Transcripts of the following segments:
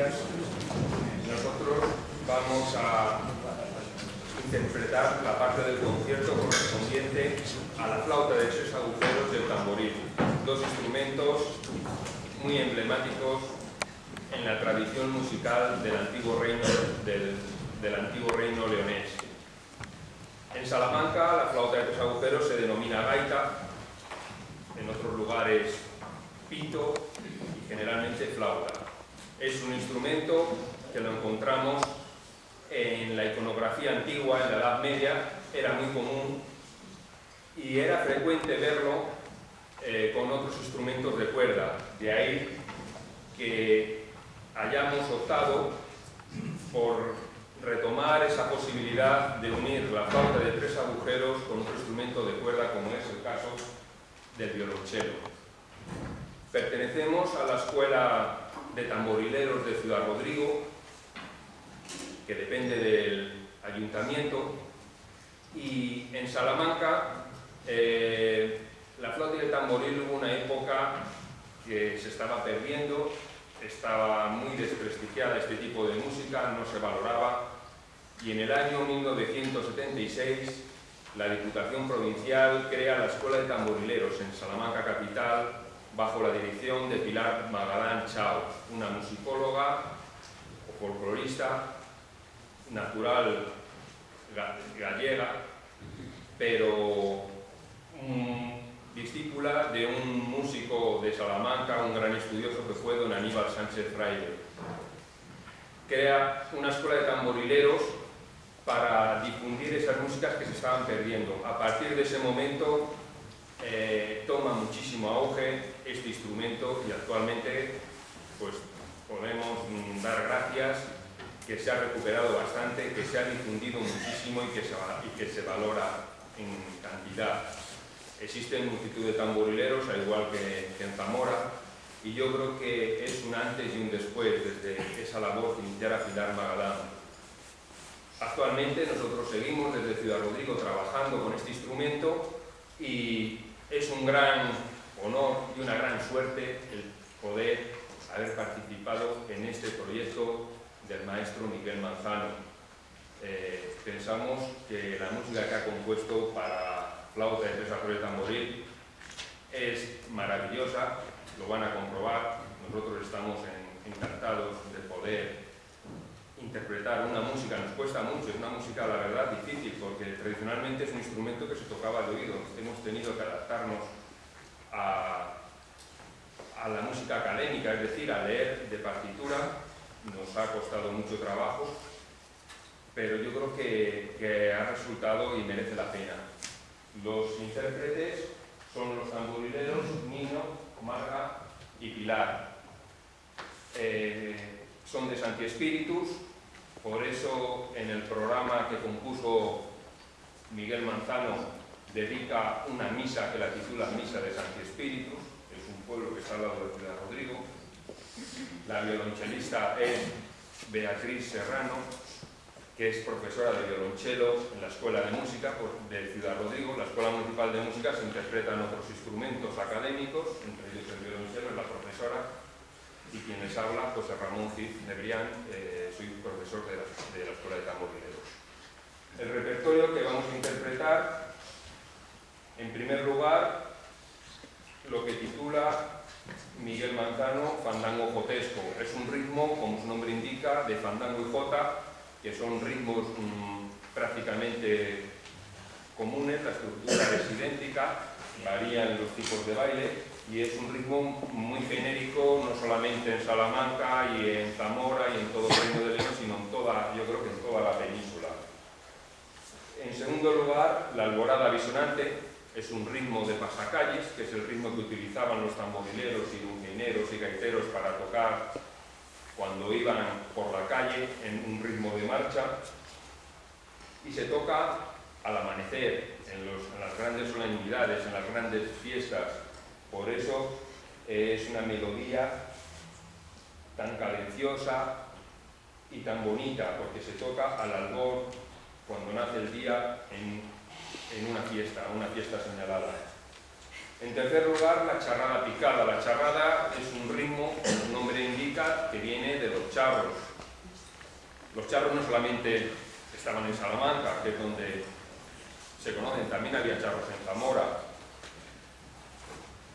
Nosotros vamos a interpretar la parte del concierto correspondiente a la flauta de tres agujeros del tamboril, dos instrumentos muy emblemáticos en la tradición musical del antiguo reino, del, del antiguo reino leonés. En Salamanca la flauta de tres agujeros se denomina gaita, en otros lugares pito y generalmente flauta. Es un instrumento que lo encontramos en la iconografía antigua, en la Edad Media, era muy común y era frecuente verlo eh, con otros instrumentos de cuerda. De ahí que hayamos optado por retomar esa posibilidad de unir la flauta de tres agujeros con otro instrumento de cuerda como es el caso del violonchelo. Pertenecemos a la Escuela de Tamborileros de Ciudad Rodrigo, que depende del ayuntamiento, y en Salamanca eh, la flauta el tamboril hubo una época que se estaba perdiendo, estaba muy desprestigiada este tipo de música, no se valoraba, y en el año 1976 la Diputación Provincial crea la Escuela de Tamborileros en Salamanca Capital bajo la dirección de Pilar Magalán Chao, una musicóloga o folclorista natural gallega, pero discípula de un músico de Salamanca, un gran estudioso que fue don Aníbal Sánchez Fraile. Crea una escuela de tamborileros para difundir esas músicas que se estaban perdiendo. A partir de ese momento eh, toma muchísimo auge este instrumento y actualmente pues, podemos mm, dar gracias que se ha recuperado bastante, que se ha difundido muchísimo y que se, y que se valora en cantidad. Existen multitud de tamborileros, al igual que, en Zamora, y yo creo que es un antes y un después desde esa labor que iniciara Pilar Magalán Actualmente nosotros seguimos desde Ciudad Rodrigo trabajando con este instrumento y es un gran honor y una gran suerte el poder haber participado en este proyecto del maestro Miguel Manzano. Eh, pensamos que la música que ha compuesto para flauta de tres acordes de tamboril es maravillosa, lo van a comprobar, nosotros estamos encantados de poder interpretar una música nos cuesta mucho, es una música, la verdad, difícil, porque tradicionalmente es un instrumento que se tocaba de oído. Hemos tenido que adaptarnos a, la música académica, es decir, a leer de partitura. Nos ha costado mucho trabajo, pero yo creo que, que ha resultado y merece la pena. Los intérpretes son los tamborileros Nino, Marga y Pilar. Eh, son de Santi Espíritus, por eso, en el programa que compuso Miguel Manzano, dedica una misa que la titula Misa de Santi Espíritu, es un pueblo que está al lado de Ciudad Rodrigo. La violonchelista es Beatriz Serrano, que es profesora de violonchelo en la Escuela de Música de Ciudad Rodrigo. La Escuela Municipal de Música se interpretan otros instrumentos académicos, entre ellos el violonchelo, es la profesora y quien les habla, José Ramón Cid Nebrián, eh, soy profesor de la, Escuela de Tamborileros. El repertorio que vamos a interpretar, en primer lugar, lo que titula Miguel Manzano, Fandango Jotesco. Es un ritmo, como su nombre indica, de fandango y jota, que son ritmos mm, prácticamente comunes, la estructura es idéntica, varían los tipos de baile, y es un ritmo muy genérico, no solamente en Salamanca y en Zamora y en todo el Reino de León, sino en toda, yo creo que en toda la península. En segundo lugar, la alborada bisonante es un ritmo de pasacalles, que es el ritmo que utilizaban los tamborileros y dulcineros y gaiteros para tocar cuando iban por la calle en un ritmo de marcha, y se toca al amanecer, en, las grandes solemnidades, en las grandes fiestas. Por eso es una melodía tan cadenciosa y tan bonita, porque se toca al albor cuando nace el día en, una fiesta, una fiesta señalada. En tercer lugar, la charrada picada. La charrada es un ritmo, como su nombre indica, que viene de los charros. Los charros no solamente estaban en Salamanca, que es donde se conocen, también había charros en Zamora.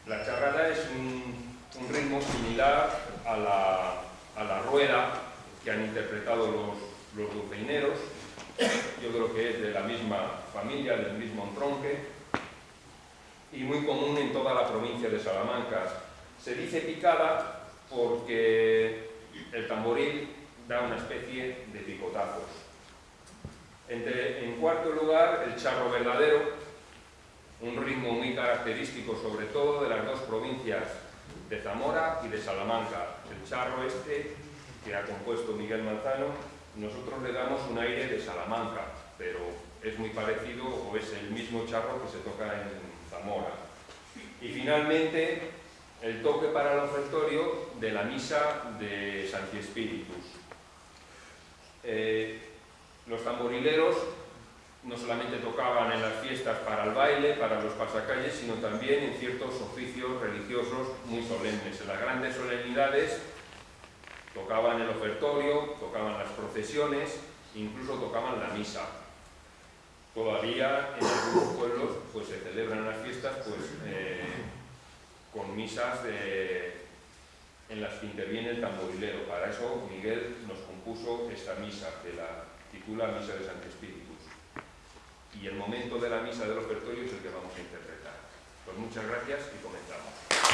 La charrada es un, ritmo similar a la, rueda que han interpretado los, los dulceineros. Yo creo que es de la misma familia, del mismo tronque, y muy común en toda la provincia de Salamanca. Se dice picada porque el tamboril da una especie de picotazos. en cuarto lugar, el charro verdadero, un ritmo muy característico sobre todo de las dos provincias de Zamora y de Salamanca. El charro este, que ha compuesto Miguel Manzano, nosotros le damos un aire de Salamanca, pero es muy parecido o es el mismo charro que se toca en Zamora. Y finalmente, el toque para el ofertorio de la misa de Santi Espíritus. Eh, los tamborileros no solamente tocaban en las fiestas para el baile, para los pasacalles, sino también en ciertos oficios religiosos muy solemnes. En las grandes solemnidades tocaban el ofertorio, tocaban las procesiones, incluso tocaban la misa. Todavía en algunos pueblos pues, se celebran las fiestas pues, eh, con misas en las que interviene el tamborilero. Para eso Miguel nos compuso esta misa que la titula Misa de Santo Espíritus. Y el momento de la misa del ofertorio es el que vamos a interpretar. Pues muchas gracias y comenzamos.